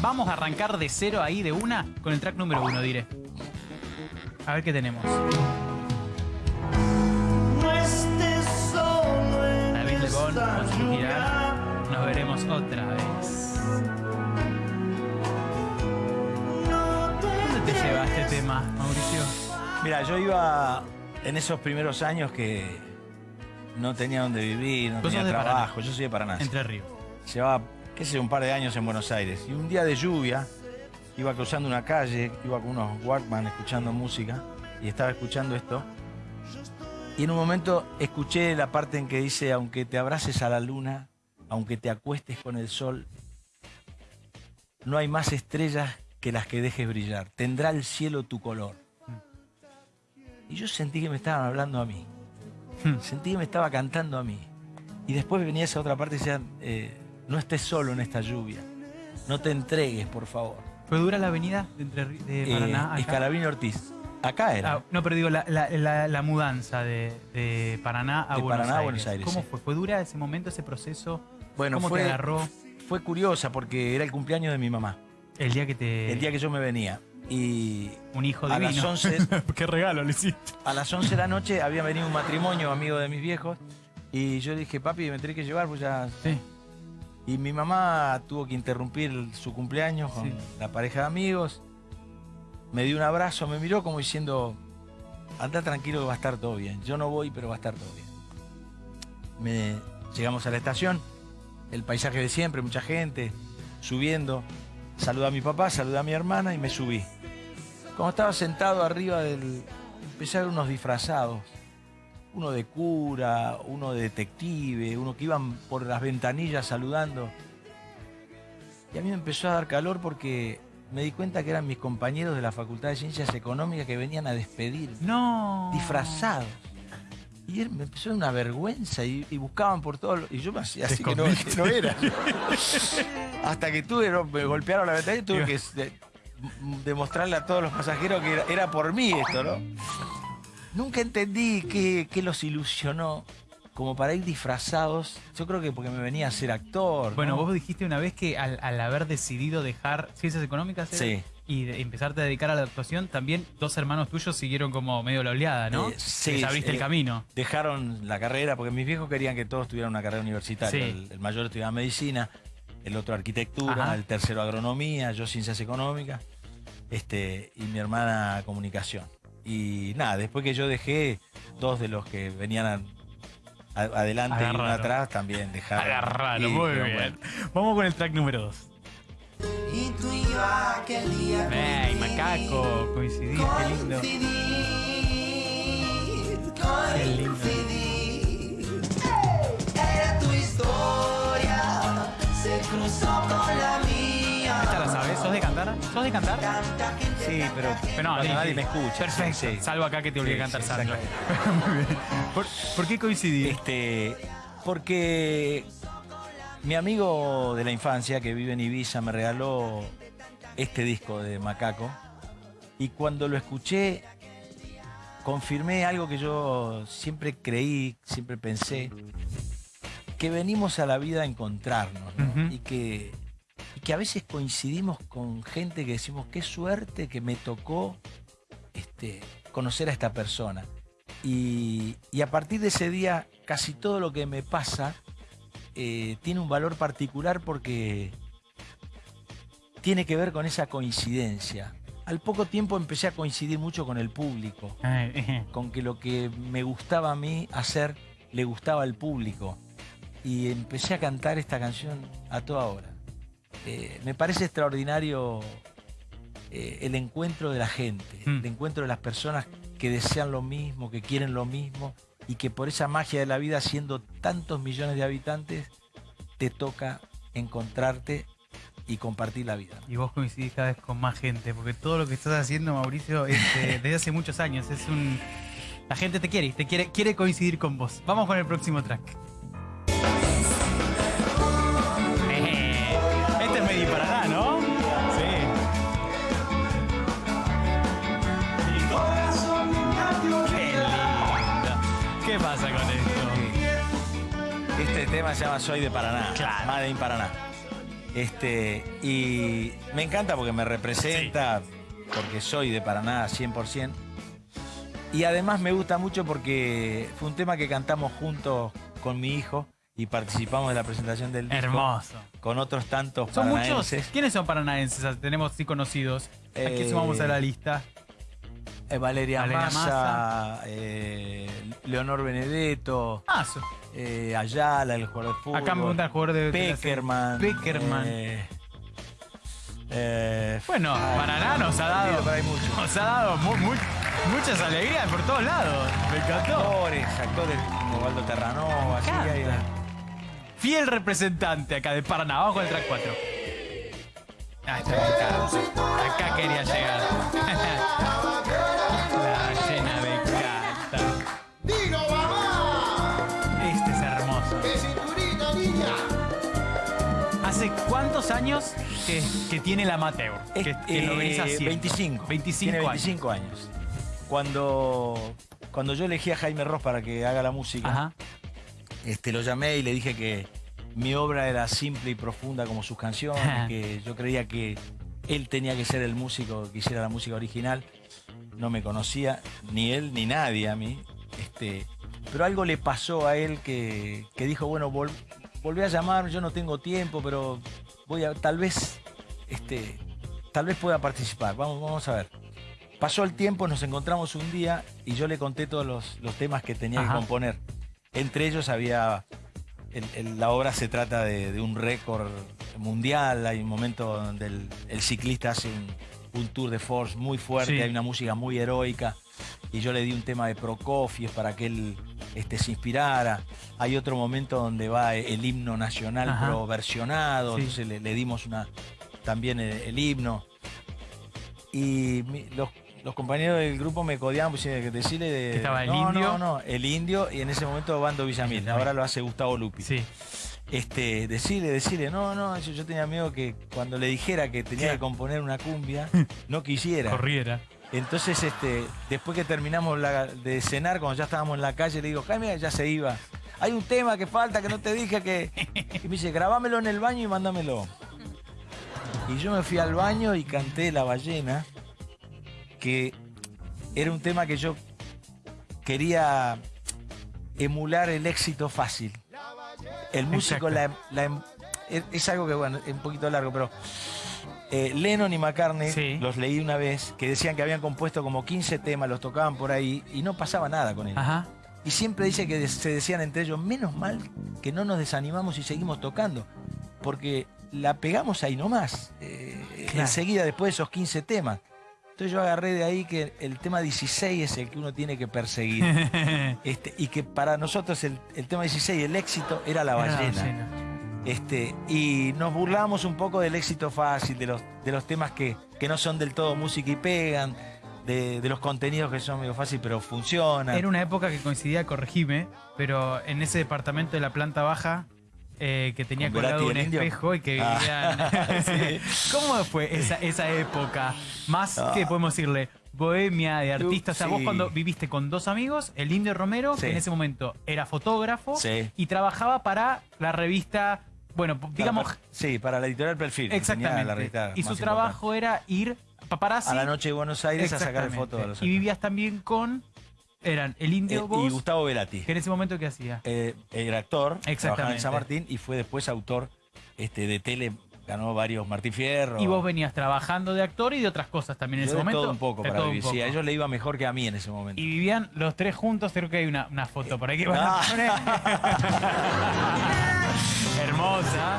Vamos a arrancar de cero ahí de una con el track número uno, diré. A ver qué tenemos. No estés solo en David Lebón esta con su lluvia. girar. Nos veremos otra vez. ¿Dónde te lleva este tema, Mauricio? Mira, yo iba en esos primeros años que no tenía dónde vivir, no tenía trabajo. Yo soy de Paraná. Entre Ríos. Llevaba, qué sé, un par de años en Buenos Aires. Y un día de lluvia, iba cruzando una calle, iba con unos Walkman escuchando música y estaba escuchando esto. Y en un momento escuché la parte en que dice, aunque te abraces a la luna, aunque te acuestes con el sol, no hay más estrellas que las que dejes brillar. Tendrá el cielo tu color. Y yo sentí que me estaban hablando a mí. Sentí que me estaba cantando a mí. Y después venía esa otra parte y decía, eh, no estés solo en esta lluvia. No te entregues, por favor. ¿Fue dura la avenida de, Entre de Eh, Paraná? Escalabrini Ortiz. Acá era. Ah, no, pero digo, la, la- la- la mudanza de, de Paraná a De Buenos Paraná a Aires. Buenos Aires, ¿Cómo sí. fue? ¿Fue dura ese momento, ese proceso? bueno, ¿Cómo fue, te agarró fue curiosa porque era el cumpleaños de mi mamá. el día que te... El día que yo me venía. Y Un hijo a divino. las 11, ¿Qué regalo le hiciste? a las 11 de la noche había venido un matrimonio amigo de mis viejos. Y yo dije, papi, me tenés que llevar, pues ya Sí. Y mi mamá tuvo que interrumpir su cumpleaños con Sí. la pareja de amigos. Me dio un abrazo, me miró como diciendo, anda tranquilo que va a estar todo bien. Yo no voy, pero va a estar todo bien. Me, llegamos a la estación, el paisaje de siempre, mucha gente, subiendo. Saludé a mi papá, saludé a mi hermana y me subí. Como estaba sentado arriba del... Empecé a ver unos disfrazados. Uno de cura, uno de detective, uno que iban por las ventanillas saludando. Y a mí me empezó a dar calor porque me di cuenta que eran mis compañeros de la Facultad de Ciencias Económicas que venían a despedir, No. disfrazados. Y él me empezó una vergüenza y, y buscaban por todo. Y yo me hacía así que no, que no era. Hasta que tuve, no, me golpearon la ventanilla y tuve que de- demostrarle a todos los pasajeros que era, era por mí esto, ¿no? Nunca entendí qué, qué los ilusionó como para ir disfrazados. Yo creo que porque me venía a ser actor. Bueno, ¿no? vos dijiste una vez que al, al haber decidido dejar ciencias económicas. Sí. y de- empezarte a dedicar a la actuación, también dos hermanos tuyos siguieron como medio la oleada, ¿no? Eh, sí, Les abriste eh, el camino. dejaron la carrera, porque mis viejos querían que todos tuvieran una carrera universitaria. Sí. El, el mayor estudiaba medicina, el otro arquitectura, Ajá. el tercero agronomía, yo ciencias económicas, este, y mi hermana comunicación. Y nada, después que yo dejé, dos de los que venían a- a- adelante y uno atrás también dejaron. Agarralo, Y muy bien. bueno, Vamos con el track número 2. Y tú y yo aquel día ¡Ey, macaco! Coincidís, qué lindo. coincidí, Qué lindo. coincidí. Era tu historia, se cruzó con la mía. ¿Sos de cantar? ¿Sos de cantar? Sí, pero, Pero no, cuando nadie di- me escucha. Perfecto. Sí, sí. Salvo acá que te obligué a Sí, cantar sí, Sandro. Muy bien. ¿Por, por qué coincidí? Este, porque mi amigo de la infancia que vive en Ibiza me regaló este disco de Macaco y cuando lo escuché confirmé algo que yo siempre creí, siempre pensé, que venimos a la vida a encontrarnos ¿no? Y, que, que a veces coincidimos con gente que decimos, qué suerte que me tocó este, conocer a esta persona. Y, y a partir de ese día, casi todo lo que me pasa eh, tiene un valor particular porque tiene que ver con esa coincidencia. Al poco tiempo empecé a coincidir mucho con el público, con que lo que me gustaba a mí hacer le gustaba al público. Y empecé a cantar esta canción a toda hora. Eh, me parece extraordinario eh, el encuentro de la gente, Mm. el encuentro de las personas que desean lo mismo, que quieren lo mismo y que por esa magia de la vida, siendo tantos millones de habitantes, te toca encontrarte y compartir la vida. Y vos coincidís cada vez con más gente, porque todo lo que estás haciendo, Mauricio, es, eh, desde hace muchos años. Es un. La gente te quiere, te quiere, quiere coincidir con vos. Vamos con el próximo track. Tema se llama Soy de Paraná, Claro. Made in Paraná. Este, y me encanta porque me representa, porque soy de Paraná 100%. Y además me gusta mucho porque fue un tema que cantamos juntos con mi hijo y participamos de la presentación del disco Hermoso. con otros tantos Son muchos. paranaenses. ¿Quiénes son paranaenses? Ah, Tenemos sí conocidos. Aquí Eh, sumamos a la lista. Eh, Valeria, Valeria Massa, Massa. eh, Leonor Benedetto, Ah, eh, Ayala, el jugador de fútbol. acá me pregunta el jugador de. Peckerman. Peckerman. eh, eh, Bueno, Paraná nos ha dado. Nos ha dado mu- mu- muchas alegrías por todos lados. Me encantó. Actores, actores como Waldo Terranova, sí, encanta. hay- Fiel representante acá de Paraná. Vamos con el track 4. Ah, está acá. Acá quería llegar. ¿Hace cuántos años que, que tiene el amateur? Que, que lo venís Eh, haciendo. 25. 25 Tiene años. 25 años. Cuando, cuando yo elegí a Jaime Ross para que haga la música, Ajá. este, lo llamé y le dije que mi obra era simple y profunda como sus canciones, que yo creía que él tenía que ser el músico que hiciera la música original. No me conocía ni él ni nadie a mí. Este, pero algo le pasó a él que, que dijo, bueno, vol- volví a llamar, yo no tengo tiempo, pero voy a, tal vez, este, tal vez pueda participar. Vamos, vamos a ver. Pasó el tiempo, nos encontramos un día y yo le conté todos los, los temas que tenía Ajá. que componer. Entre ellos había. el- el- la obra se trata de, de un récord mundial. Hay un momento donde el, el ciclista hace un, un tour de force muy fuerte, Sí. hay una música muy heroica. Y yo le di un tema de Prokofiev para que él este, se inspirara. Hay otro momento donde va el himno nacional Ajá. pero versionado. Sí. Entonces le, le dimos una, también el, el himno. Y mi- los, los compañeros del grupo me codiaban, pues que decirle de. Que estaba el no, indio. No, no, el indio y en ese momento Bando Villamil. Ahora lo hace Gustavo Lupi. Sí. Este, decirle, decirle, no, no, yo, yo tenía miedo que cuando le dijera que tenía que componer una cumbia, no quisiera. Corriera. Entonces, este, después que terminamos la- de cenar, cuando ya estábamos en la calle, le digo, Jaime, ya se iba. Hay un tema que falta, que no te dije que. Y me dice, grabámelo en el baño y mándamelo. Y yo me fui al baño y canté La ballena, que era un tema que yo quería emular el éxito fácil. El músico la, la- es, es algo que, bueno, es un poquito largo, pero eh, Lennon y McCartney, Sí. los leí una vez, que decían que habían compuesto como 15 temas, los tocaban por ahí y no pasaba nada con ellos. Ajá. Y siempre dice que se decían entre ellos, menos mal que no nos desanimamos y seguimos tocando, porque la pegamos ahí nomás, eh, Claro. enseguida después de esos 15 temas. Entonces yo agarré de ahí que el tema 16 es el que uno tiene que perseguir. este, y que para nosotros el, el tema 16, el éxito, era la Era la ballena. Este, y nos burlamos un poco del éxito fácil, de los, de los temas que, que no son del todo música y pegan, de, de los contenidos que son medio fácil pero funcionan. Era una época que coincidía, corregime, pero en ese departamento de la planta baja eh, que tenía ¿Con colgado un indio? espejo y que Ah. vivían. Sí. ¿Cómo fue esa, esa época? Más Ah. que podemos decirle bohemia de artistas. O sea, vos cuando viviste con dos amigos, el Indio Romero, Sí. que en ese momento era fotógrafo Sí. y trabajaba para la revista, bueno, digamos, Para- sí, para la editorial Perfil. exactamente. la revista y su trabajo era ir paparazzi a la noche de Buenos Aires a sacar fotos de los Y vivías también con eran el Indio Eh, y Gustavo Velati. que en ese momento qué hacía. Eh, era actor, trabajaba en Exactamente. San Martín y fue después autor este, de tele, ganó varios Martín Fierro. Y vos venías trabajando de actor y de otras cosas también en Yo ese de momento. todo un poco para todo vivir. Sí, a ellos le iba mejor que a mí en ese momento. Y vivían los tres juntos, creo que hay una, una foto por ahí que van a Ah. poner. Hermosa.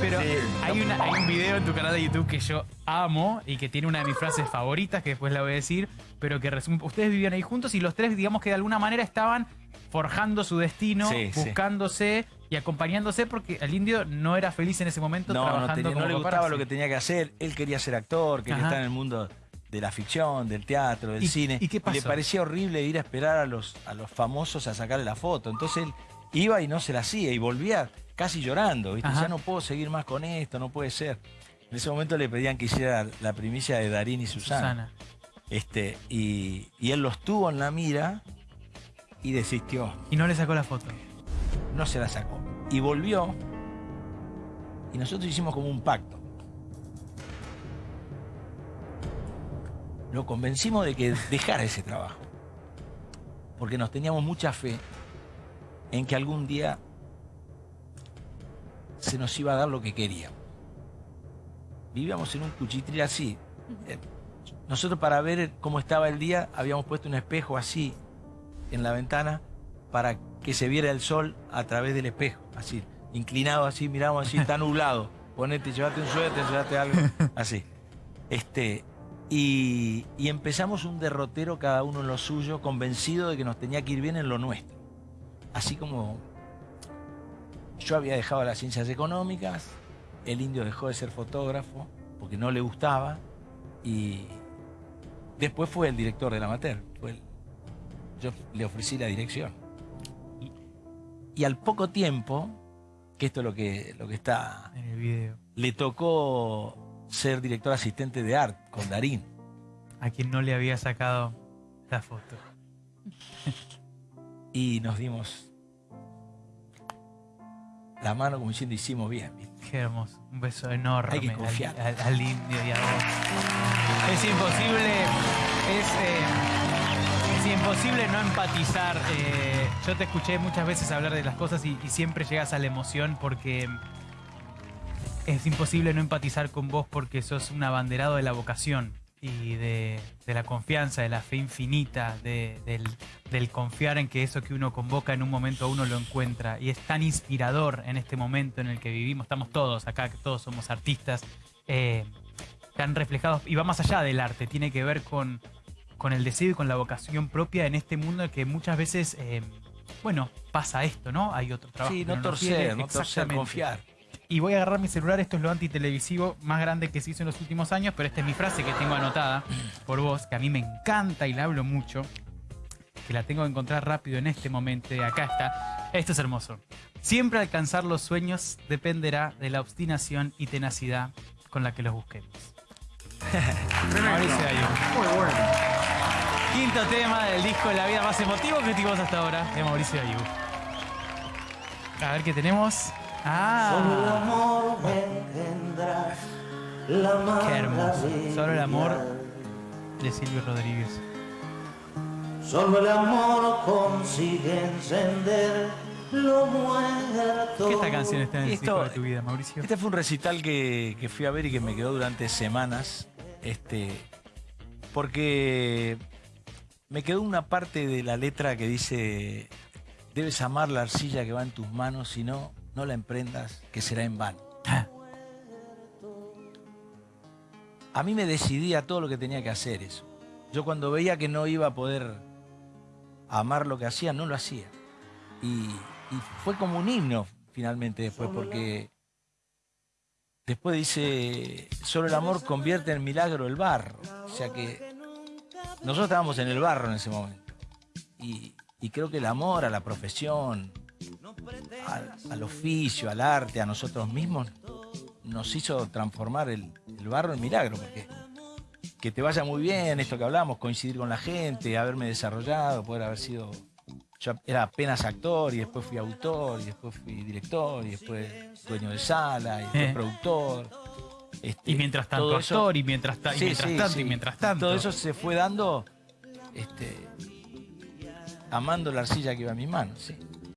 Pero Sí. hay, una, hay un video en tu canal de YouTube que yo amo y que tiene una de mis frases favoritas, que después la voy a decir, pero que resume, ustedes vivían ahí juntos y los tres, digamos que de alguna manera estaban forjando su destino, Sí, sí. buscándose y acompañándose porque el indio no era feliz en ese momento No, no, trabajando tenía- no le gustaba lo que tenía que hacer. Él quería ser actor, quería Ajá. estar en el mundo de la ficción, del teatro, del ¿Y- cine. y qué pasó? Le parecía horrible ir a esperar a los, a los famosos a sacarle la foto. Entonces él iba y no se la hacía y volvía casi llorando. Ya no puedo seguir más con esto, no puede ser. En ese momento le pedían que hiciera la primicia de Darín y Susana. Susana. Este, y, y él los tuvo en la mira y desistió. Y no le sacó la foto. No se la sacó. Y volvió Y nosotros hicimos como un pacto. Lo convencimos de que dejara ese trabajo. Porque nos teníamos mucha fe en que algún día se nos iba a dar lo que queríamos. Vivíamos en un cuchitril así. Eh, Nosotros para ver cómo estaba el día habíamos puesto un espejo así en la ventana para que se viera el sol a través del espejo, así, inclinado así, miramos así, está nublado. Ponete, llévate un suéter, llévate algo, así. Este, y, y empezamos un derrotero cada uno en lo suyo, convencido de que nos tenía que ir bien en lo nuestro. Así como yo había dejado las ciencias económicas, el indio dejó de ser fotógrafo porque no le gustaba y después fue el director del amateur. Fue el- yo le ofrecí la dirección. Y, y al poco tiempo, que esto es lo que, lo que está, En el video. le tocó ser director asistente de arte con Darín. A quien no le había sacado la foto. Y nos dimos la mano como diciendo hicimos bien. ¿viste? Qué hermoso. Un beso enorme Hay que al- confiar. Al, al indio y a vos. Es imposible. Es, eh, es imposible no empatizar. eh, yo te escuché muchas veces hablar de las cosas y, y siempre llegas a la emoción porque es imposible no empatizar con vos porque sos un abanderado de la vocación y de, de la confianza, de la fe infinita, de- del, del confiar en que eso que uno convoca en un momento a uno lo encuentra. Y es tan inspirador en este momento en el que vivimos. Estamos todos acá, que todos somos artistas, eh, tan reflejados. Y va más allá del arte, tiene que ver con, con el deseo y con la vocación propia en este mundo en que muchas veces, eh, bueno, pasa esto, ¿no? Hay otro trabajo. Sí, no nos torcer, no torcer, confiar. Y voy a agarrar mi celular, esto es lo antitelevisivo más grande que se hizo en los últimos años, pero esta es mi frase que tengo anotada por vos, que a mí me encanta y la hablo mucho, que la tengo que encontrar rápido en este momento, acá está. Esto es hermoso. Siempre alcanzar los sueños dependerá de la obstinación y tenacidad con la que los busquemos. Mauricio. Muy bueno. Quinto tema del disco La vida más emotivo que tuvimos hasta ahora de Mauricio Ayú. A ver qué tenemos. Solo el Ah, amor engendra la qué hermoso. Solo el amor de Silvio Rodríguez. Solo el amor consigue encender lo muerto. ¿Qué esta canción está en el Esto- de tu vida, Mauricio? Este fue un recital que, que fui a ver y que me quedó durante semanas. Este, porque me quedó una parte de la letra que dice: Debes amar la arcilla que va en tus manos, si no, no la emprendas, que será en vano. A mí me decidía todo lo que tenía que hacer eso. Yo cuando veía que no iba a poder amar lo que hacía, no lo hacía. Y, y fue como un himno finalmente después, porque después dice, solo el amor convierte en milagro el barro. O sea que nosotros estábamos en el barro en ese momento. Y, y creo que el amor a la profesión, al, al oficio, al arte, a nosotros mismos, nos hizo transformar el, el barro en milagro, porque que te vaya muy bien, esto que hablamos, coincidir con la gente, haberme desarrollado, poder haber sido. Yo era apenas actor y después fui autor y después fui director y después dueño de sala y después Eh. productor. Este, Y mientras tanto actor, y mientras, ta- y Sí, mientras sí, tanto, sí. y mientras tanto. Todo eso se fue dando este, amando la arcilla que iba en mis manos. sí.